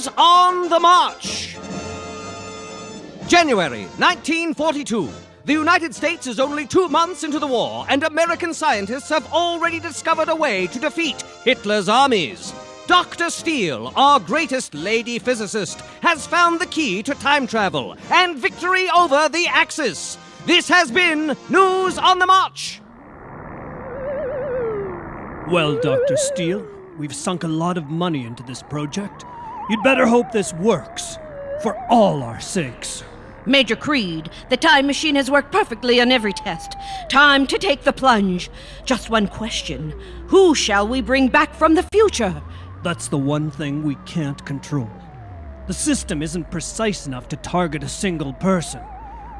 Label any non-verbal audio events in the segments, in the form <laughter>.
News on the March. January 1942. The United States is only two months into the war, and American scientists have already discovered a way to defeat Hitler's armies. Dr. Steele, our greatest lady physicist, has found the key to time travel and victory over the Axis. This has been News on the March. Well, Dr. Steele, we've sunk a lot of money into this project. You'd better hope this works. For all our sakes. Major Creed, the time machine has worked perfectly on every test. Time to take the plunge. Just one question Who shall we bring back from the future? That's the one thing we can't control. The system isn't precise enough to target a single person.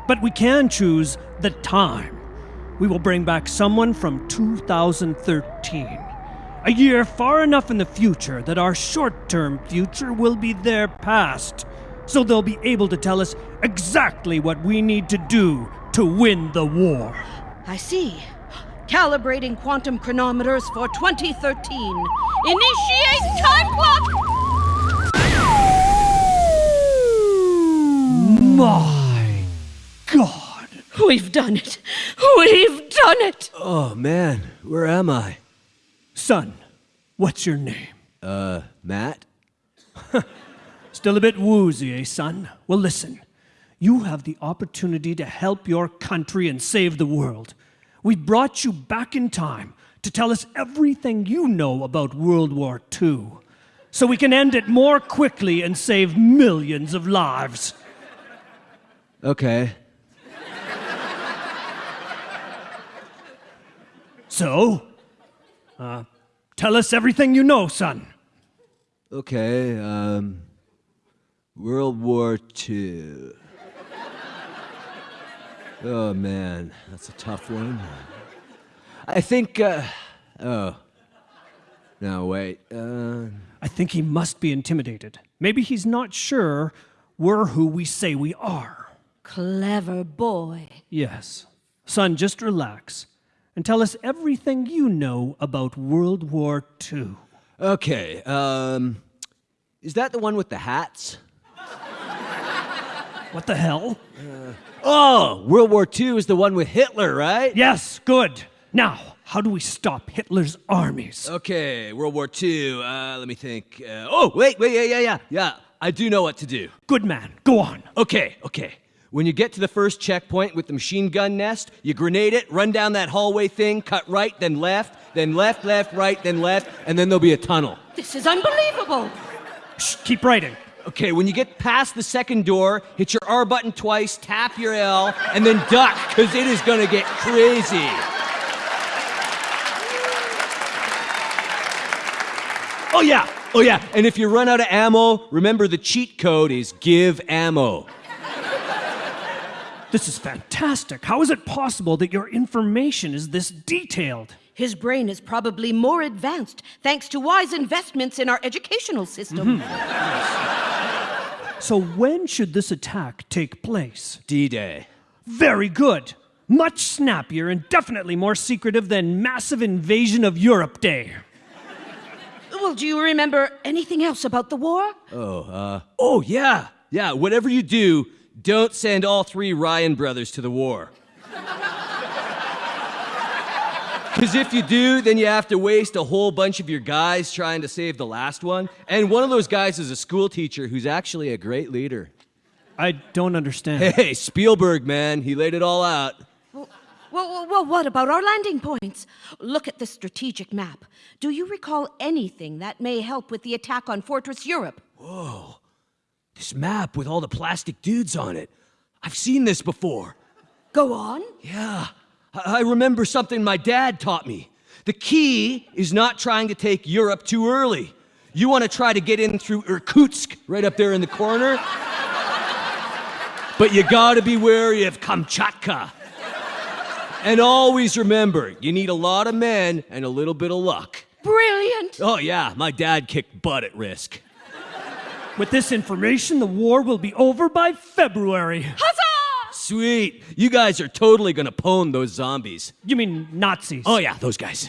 But we can choose the time. We will bring back someone from 2013. A year far enough in the future that our short term future will be their past. So they'll be able to tell us exactly what we need to do to win the war. I see. Calibrating quantum chronometers for 2013. Initiate time clock! My God. We've done it. We've done it. Oh man, where am I? Son, what's your name? Uh, Matt? <laughs> Still a bit woozy, eh, son? Well, listen. You have the opportunity to help your country and save the world. We brought you back in time to tell us everything you know about World War II, so we can end it more quickly and save millions of lives. Okay. So, uh, tell us everything you know, son. Okay, um. World War II. Oh man, that's a tough one. I think, uh. Oh. No, wait. Uh. I think he must be intimidated. Maybe he's not sure we're who we say we are. Clever boy. Yes. Son, just relax and tell us everything you know about World War II. Okay, um. Is that the one with the hats? What the hell? Oh, World War II is the one with Hitler, right? Yes, good. Now, how do we stop Hitler's armies? Okay, World War II. Uh, let me think. Uh, oh, wait, wait, yeah, yeah, yeah, yeah. I do know what to do. Good man, go on. Okay, okay. When you get to the first checkpoint with the machine gun nest, you grenade it, run down that hallway thing, cut right, then left, then left, left, right, then left, and then there'll be a tunnel. This is unbelievable. Shh, keep writing. Okay, when you get past the second door, hit your R button twice, tap your L, and then duck, because it is gonna get crazy. Oh, yeah, oh, yeah, and if you run out of ammo, remember the cheat code is give ammo. This is fantastic. How is it possible that your information is this detailed? His brain is probably more advanced thanks to wise investments in our educational system. So, when should this attack take place? D Day. Very good. Much snappier and definitely more secretive than Massive Invasion of Europe Day. Well, do you remember anything else about the war? Oh, uh, oh, yeah, yeah, whatever you do, don't send all three Ryan brothers to the war. Because if you do, then you have to waste a whole bunch of your guys trying to save the last one. And one of those guys is a school teacher who's actually a great leader. I don't understand. Hey, Spielberg, man, he laid it all out. Well, well, well, what about our landing points? Look at the strategic map. Do you recall anything that may help with the attack on Fortress Europe? This map with all the plastic dudes on it. I've seen this before. Go on. Yeah, I I remember something my dad taught me. The key is not trying to take Europe too early. You want to try to get in through Irkutsk, right up there in the corner. but you gotta be wary of Kamchatka. And always remember, you need a lot of men and a little bit of luck. Brilliant. Oh, yeah, my dad kicked butt at risk. With this information, the war will be over by February. Huzzah! Sweet. You guys are totally gonna pwn those zombies. You mean Nazis? Oh, yeah, those guys.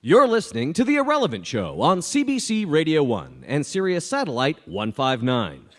You're listening to The Irrelevant Show on CBC Radio 1 and Sirius Satellite 159.